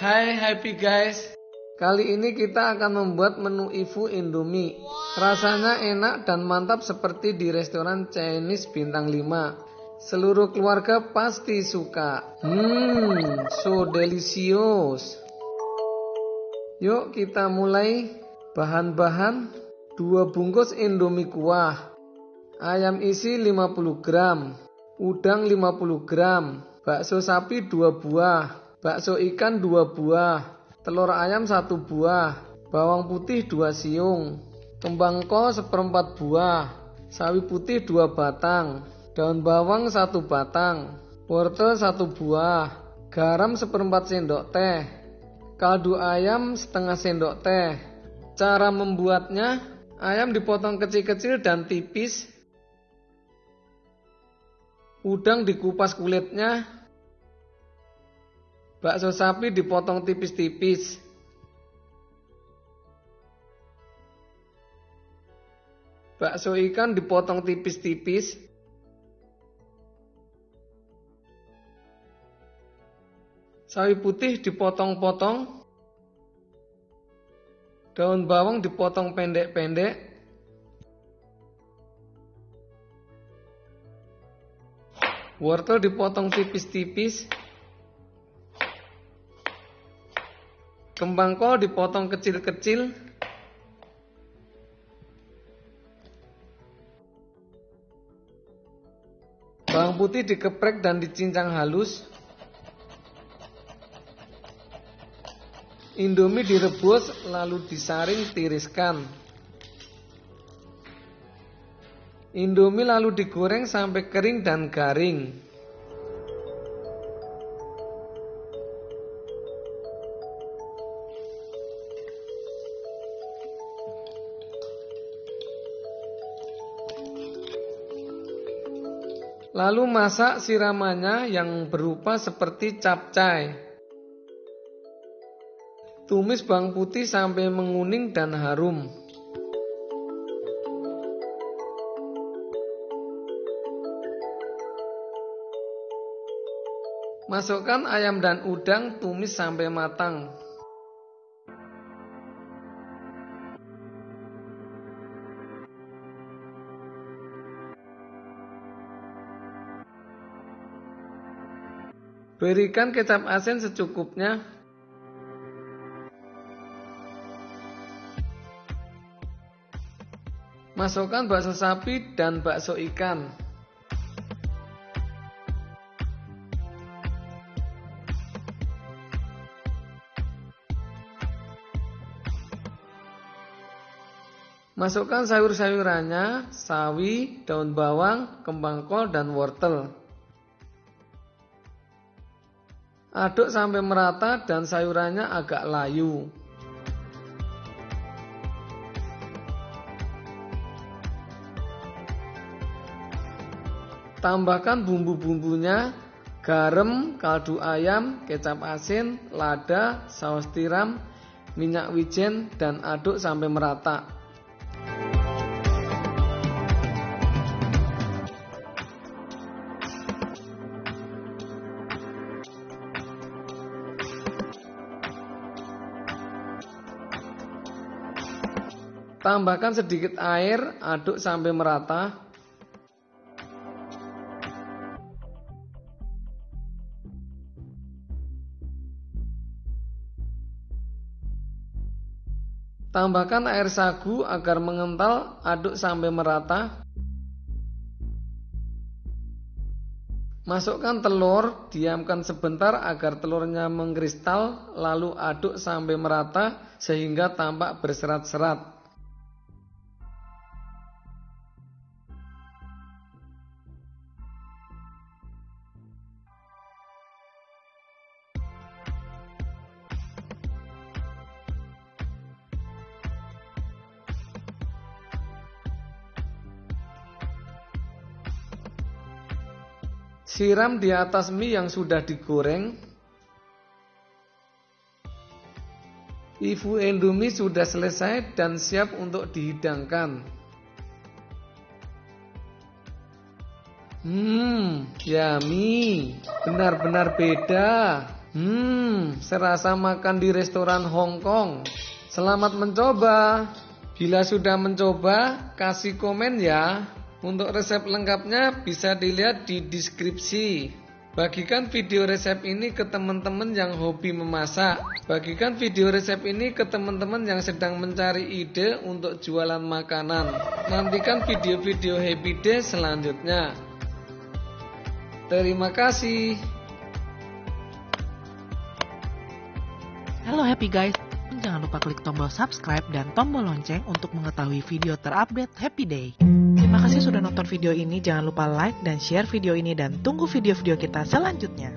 Hai happy guys. Kali ini kita akan membuat menu Ifu Indomie. Rasanya enak dan mantap seperti di restoran Chinese bintang 5 Seluruh keluarga pasti suka. Hmm, so delicious. Yuk kita mulai. Bahan-bahan 2 bungkus Indomie kuah. Ayam isi 50 gram. Udang 50 gram. Bakso sapi 2 buah bakso ikan 2 buah, telur ayam 1 buah, bawang putih 2 siung, kembang ko seperempat buah, sawi putih 2 batang, daun bawang 1 batang, wortel 1 buah, garam seperempat sendok teh, kaldu ayam setengah sendok teh. Cara membuatnya, ayam dipotong kecil-kecil dan tipis, udang dikupas kulitnya, Bakso sapi dipotong tipis-tipis. Bakso ikan dipotong tipis-tipis. Sawi putih dipotong-potong. Daun bawang dipotong pendek-pendek. Wortel dipotong tipis-tipis. Kembang kol dipotong kecil-kecil. Bawang putih dikeprek dan dicincang halus. Indomie direbus lalu disaring tiriskan. Indomie lalu digoreng sampai kering dan garing. Lalu masak siramannya yang berupa seperti capcay. Tumis bawang putih sampai menguning dan harum. Masukkan ayam dan udang tumis sampai matang. Berikan kecap asin secukupnya. Masukkan bakso sapi dan bakso ikan. Masukkan sayur-sayurannya, sawi, daun bawang, kembang kol, dan wortel. Aduk sampai merata dan sayurannya agak layu. Tambahkan bumbu-bumbunya, garam, kaldu ayam, kecap asin, lada, saus tiram, minyak wijen, dan aduk sampai merata. Tambahkan sedikit air, aduk sampai merata. Tambahkan air sagu agar mengental, aduk sampai merata. Masukkan telur, diamkan sebentar agar telurnya mengkristal, lalu aduk sampai merata sehingga tampak berserat-serat. Siram di atas mie yang sudah digoreng. Ifu Indomie sudah selesai dan siap untuk dihidangkan. Hmm, yummy. Benar-benar beda. Hmm, serasa makan di restoran Hong Kong. Selamat mencoba. Bila sudah mencoba, kasih komen ya. Untuk resep lengkapnya bisa dilihat di deskripsi. Bagikan video resep ini ke teman-teman yang hobi memasak. Bagikan video resep ini ke teman-teman yang sedang mencari ide untuk jualan makanan. Nantikan video-video Happy Day selanjutnya. Terima kasih. Halo Happy Guys, jangan lupa klik tombol subscribe dan tombol lonceng untuk mengetahui video terupdate Happy Day. Terima kasih sudah nonton video ini, jangan lupa like dan share video ini dan tunggu video-video kita selanjutnya.